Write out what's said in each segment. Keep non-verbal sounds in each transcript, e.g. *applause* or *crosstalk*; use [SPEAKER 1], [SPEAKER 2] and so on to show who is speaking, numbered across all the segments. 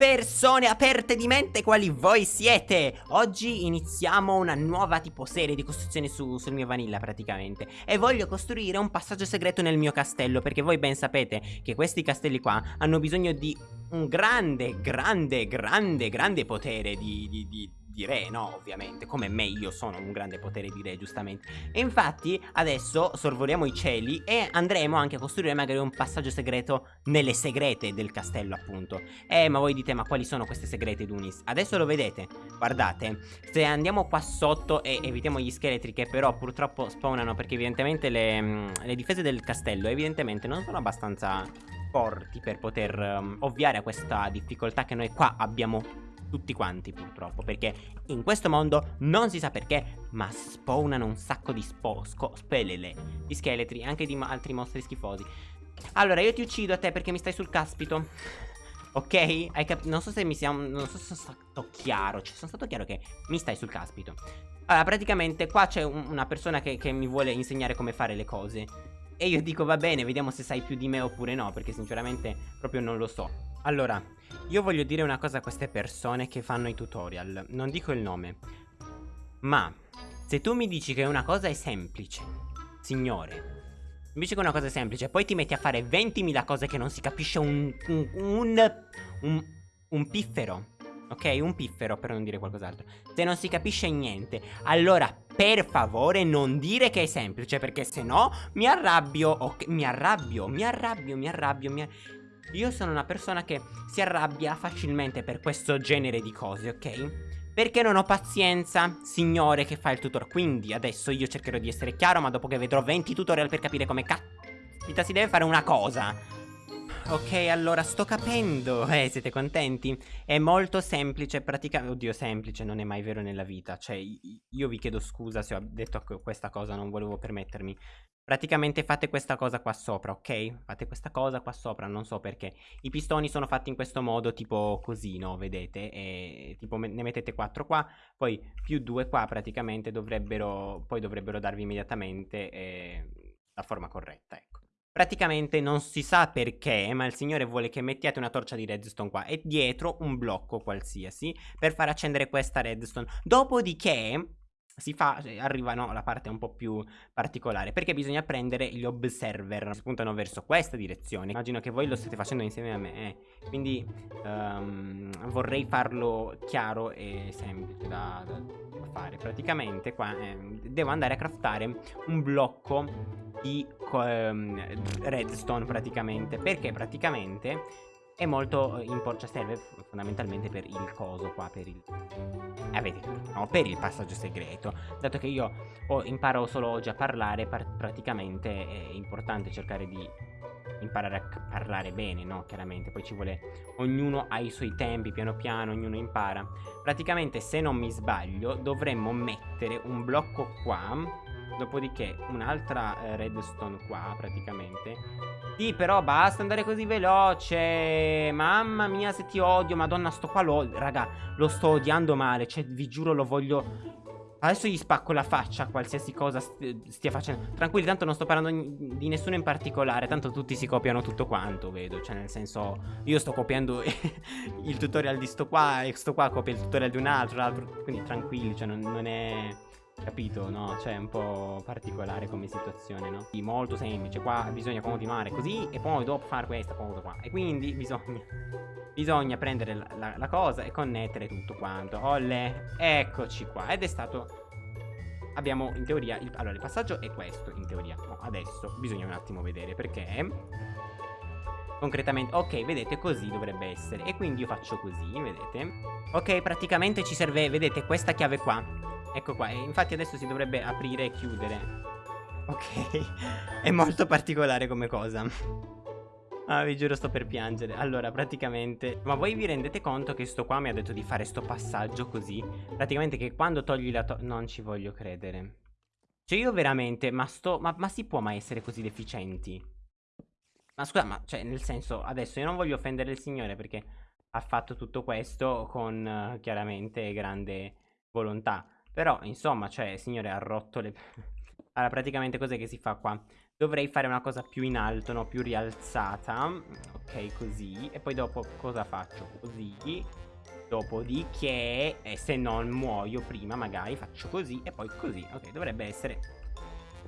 [SPEAKER 1] Persone aperte di mente quali voi siete? Oggi iniziamo una nuova tipo serie di costruzioni su, sul mio vanilla praticamente. E voglio costruire un passaggio segreto nel mio castello Perché voi ben sapete che questi castelli qua hanno bisogno di un grande, grande, grande, grande potere di, di, di di re, no? Ovviamente, come me io sono un grande potere di re, giustamente. E infatti adesso sorvoliamo i cieli e andremo anche a costruire magari un passaggio segreto nelle segrete del castello, appunto. Eh, ma voi dite, ma quali sono queste segrete, Dunis? Adesso lo vedete, guardate, se andiamo qua sotto e evitiamo gli scheletri che però purtroppo spawnano perché evidentemente le, mm, le difese del castello evidentemente non sono abbastanza forti per poter um, ovviare a questa difficoltà che noi qua abbiamo tutti quanti purtroppo Perché in questo mondo non si sa perché Ma spawnano un sacco di spo spelele Di scheletri anche di altri mostri schifosi. Allora io ti uccido a te perché mi stai sul caspito. Ok? Non so se mi sia Non so se sono stato chiaro Cioè sono stato chiaro che mi stai sul caspito. Allora praticamente qua c'è un una persona che, che mi vuole insegnare come fare le cose e io dico va bene, vediamo se sai più di me oppure no Perché sinceramente proprio non lo so. Allora, io voglio dire una cosa a queste persone che fanno i tutorial. Non dico il nome. Ma se tu mi dici che una cosa è semplice Signore mi dici che una cosa è semplice Poi ti metti a fare 20.000 cose che non si capisce un un, un, un, un piffero Ok, un piffero per non dire qualcos'altro. Se non si capisce niente Allora per favore non dire che è semplice Perché se no mi arrabbio Ok, mi arrabbio, mi arrabbio, mi arrabbio, mi arrabbio io sono una persona che si arrabbia facilmente per questo genere di cose, ok? Perché non ho pazienza, signore che fa il tutor. Quindi adesso io cercherò di essere chiaro Ma dopo che vedrò 20 tutorial per capire come caspita si deve fare una cosa Ok, allora sto capendo *laughs* Eh, siete contenti? È molto semplice, praticamente Oddio, semplice, non è mai vero nella vita Cioè, io vi chiedo scusa se ho detto questa cosa Non volevo permettermi Praticamente fate questa cosa qua sopra, ok? Fate questa cosa qua sopra, non so perché. I pistoni sono fatti in questo modo, tipo così, no? Vedete? E tipo ne mettete 4 qua, poi più 2 qua praticamente dovrebbero, poi dovrebbero darvi immediatamente eh, la forma corretta, ecco. Praticamente non si sa perché, ma il signore vuole che mettiate una torcia di redstone qua e dietro un blocco qualsiasi per far accendere questa redstone. Dopodiché si fa, cioè, arrivano alla parte un po' più particolare perché bisogna prendere gli observer spuntano verso questa direzione immagino che voi lo state facendo insieme a me eh. quindi um, vorrei farlo chiaro e semplice da, da fare praticamente qua eh, devo andare a craftare un blocco di um, redstone praticamente perché praticamente è molto importante, cioè serve fondamentalmente per il coso qua, per il... Avete capito, no? Per il passaggio segreto. Dato che io ho, imparo solo oggi a parlare, par praticamente è importante cercare di imparare a parlare bene, no? Chiaramente, poi ci vuole... Ognuno ha i suoi tempi, piano piano, ognuno impara. Praticamente, se non mi sbaglio, dovremmo mettere un blocco qua Dopodiché un'altra eh, redstone qua praticamente. Sì però basta andare così veloce. Mamma mia se ti odio. Madonna sto qua lo Raga lo sto odiando male. Cioè vi giuro lo voglio. Adesso gli spacco la faccia qualsiasi cosa stia facendo. Tranquilli tanto non sto parlando di nessuno in particolare. Tanto tutti si copiano tutto quanto vedo. Cioè nel senso Io sto copiando *laughs* il tutorial di sto qua E sto qua copia il tutorial di un altro Quindi tranquilli cioè non, non è Capito, no? Cioè è un po' particolare come situazione, no? Sì, molto semplice, qua bisogna continuare così e poi dopo fare questa cosa qua. E quindi bisogna, bisogna prendere la, la, la cosa e connettere tutto quanto. Olle, eccoci qua. Ed è stato abbiamo in teoria il, allora il passaggio è questo in teoria. No, adesso bisogna un attimo vedere perché. Concretamente ok vedete così dovrebbe essere. E quindi io faccio così vedete? Ok praticamente ci serve vedete questa chiave qua Ecco qua, infatti adesso si dovrebbe aprire e chiudere. Ok, *laughs* è molto particolare come cosa. Ah, vi giuro sto per piangere. Allora, praticamente Ma voi vi rendete conto che sto qua mi ha detto di fare sto passaggio così? Praticamente che quando togli la to Non ci voglio credere. Cioè io veramente Ma sto ma, ma si può mai essere così deficienti? Ma scusa, ma cioè nel senso Adesso io non voglio offendere il signore perché Ha fatto tutto questo con uh, chiaramente grande volontà però, insomma, cioè, signore, ha rotto le... *laughs* allora, praticamente cos'è che si fa qua? Dovrei fare una cosa più in alto, no? Più rialzata. Ok, così. E poi dopo cosa faccio? Così. Dopodiché eh, Se non muoio prima magari faccio così E poi così. Ok, dovrebbe essere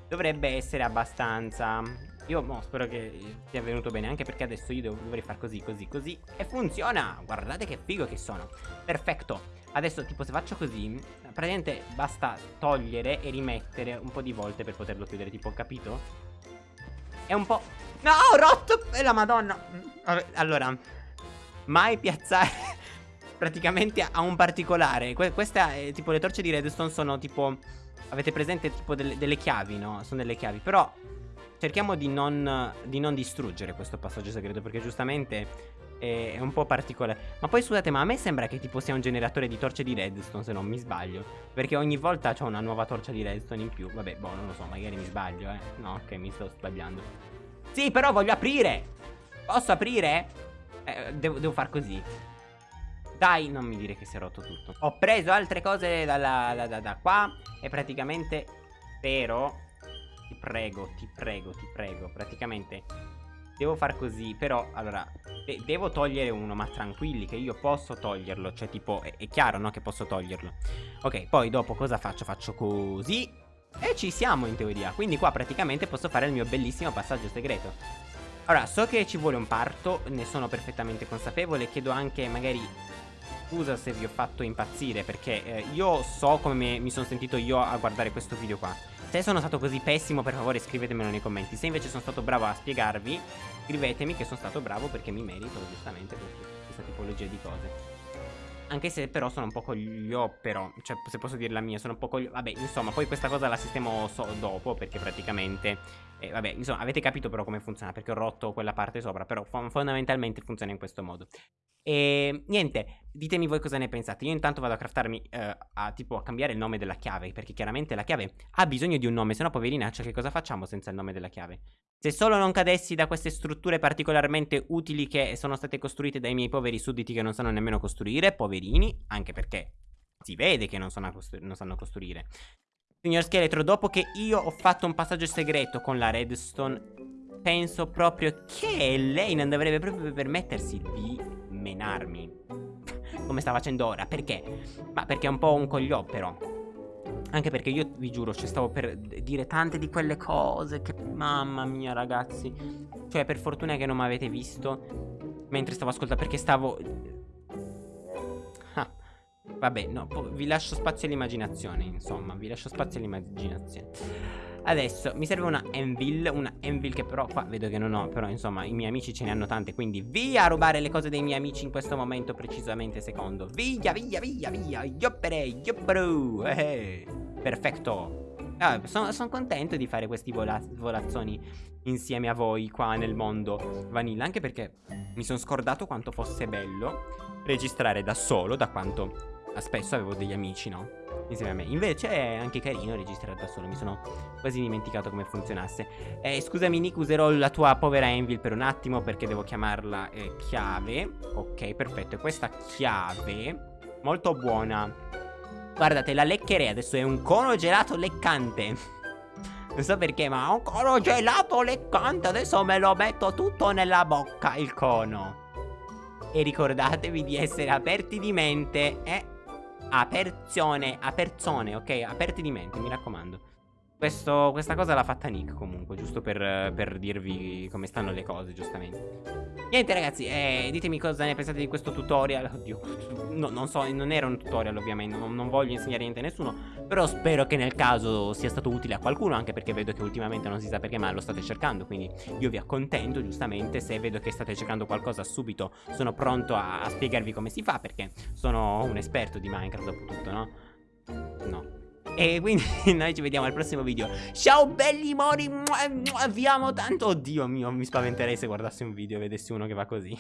[SPEAKER 1] Dovrebbe essere abbastanza. Io no, spero che sia venuto bene Anche perché adesso io dovrei fare così, così, così. E funziona! Guardate che figo che sono. Perfetto Adesso tipo se faccio così Praticamente basta togliere e rimettere un po' di volte per poterlo chiudere Tipo capito? È un po'... No ho rotto E la madonna Allora Mai piazzare *laughs* Praticamente a un particolare que Questa è tipo le torce di redstone sono tipo Avete presente tipo delle, delle chiavi no? Sono delle chiavi Però cerchiamo di non, di non distruggere questo passaggio segreto Perché giustamente è un po' particolare. Ma poi scusate ma a me sembra che tipo sia un generatore di torce di redstone se non mi sbaglio. Perché ogni volta c'ho una nuova torcia di redstone in più. Vabbè boh non lo so magari mi sbaglio eh. No ok mi sto sbagliando. Sì però voglio aprire! Posso aprire? Eh, devo, devo far così. Dai, non mi dire che si è rotto tutto. Ho preso altre cose da, da, da, da qua. E praticamente Spero Ti prego, ti prego, ti prego Praticamente Devo far così, però, allora, de devo togliere uno, ma tranquilli che io posso toglierlo, cioè tipo, è, è chiaro, no, che posso toglierlo. Ok, poi dopo cosa faccio? Faccio così e ci siamo in teoria, quindi qua praticamente posso fare il mio bellissimo passaggio segreto. Allora, so che ci vuole un parto, ne sono perfettamente consapevole, chiedo anche magari scusa se vi ho fatto impazzire perché eh, io so come mi sono sentito io a guardare questo video qua Se sono stato così pessimo per favore scrivetemelo nei commenti. Se invece sono stato bravo a spiegarvi scrivetemi che sono stato bravo perché mi merito giustamente questa tipologia di cose. Anche se però sono un po' coglio però Cioè se posso dire la mia sono un po' coglio Vabbè insomma poi questa cosa la sistemo so dopo Perché praticamente eh, Vabbè insomma avete capito però come funziona Perché ho rotto quella parte sopra Però fondamentalmente funziona in questo modo e niente, ditemi voi cosa ne pensate. Io intanto vado a craftarmi eh, a tipo a cambiare il nome della chiave. Perché chiaramente la chiave ha bisogno di un nome. Se no, poverina, che cosa facciamo senza il nome della chiave? Se solo non cadessi da queste strutture particolarmente utili che sono state costruite dai miei poveri sudditi che non sanno nemmeno costruire, poverini, anche perché si vede che non, costru non sanno costruire. Signor Scheletro, dopo che io ho fatto un passaggio segreto con la redstone, penso proprio che lei non dovrebbe proprio permettersi di menarmi. Come sta facendo ora? Perché? Ma perché è un po' un cogliò però. Anche perché io vi giuro Cioè stavo per dire tante di quelle cose Che mamma mia ragazzi. Cioè per fortuna che non mi avete visto Mentre stavo ascoltando Perché stavo ah, Vabbè no Vi lascio spazio all'immaginazione Insomma vi lascio spazio all'immaginazione Adesso mi serve una Envil Una Envil che però qua vedo che non ho Però insomma i miei amici ce ne hanno tante Quindi via a rubare le cose dei miei amici in questo momento precisamente secondo. Via via via via Yoppere yoppero eh, Perfetto. Ah, sono, sono, contento di fare questi vola volazzoni insieme a voi qua nel mondo vanilla Anche perché mi sono scordato quanto fosse bello registrare da solo Da quanto spesso avevo degli amici, no? insieme a me. Invece è anche carino registrare da solo. Mi sono quasi dimenticato come funzionasse. Eh, Scusami Nick userò la tua povera Envil per un attimo Perché devo chiamarla eh, chiave. Ok perfetto. E questa chiave Molto buona. Guardate la leccherei. Adesso è un cono gelato leccante. *laughs* Non so perché ma un cono gelato leccante. Adesso me lo metto tutto nella bocca il cono. E ricordatevi di essere aperti di mente Eh Aperzione, aperzone, ok? Aperti di mente, mi raccomando. Questo, questa cosa l'ha fatta Nick comunque, giusto per, per, dirvi come stanno le cose, giustamente. Niente ragazzi, eh, ditemi cosa ne pensate di questo tutorial. Oddio, no, non so, non era un tutorial ovviamente, non, non, voglio insegnare niente a nessuno. Però spero che nel caso sia stato utile a qualcuno, anche perché vedo che ultimamente non si sa perché, ma lo state cercando. Quindi io vi accontento, giustamente, se vedo che state cercando qualcosa subito, sono pronto a, a spiegarvi come si fa, perché sono un esperto di Minecraft dopo tutto, no? No. E quindi *laughs* noi ci vediamo al prossimo video Ciao belli mori Vi amo tanto Oddio mio mi spaventerei se guardassi un video e vedessi uno che va così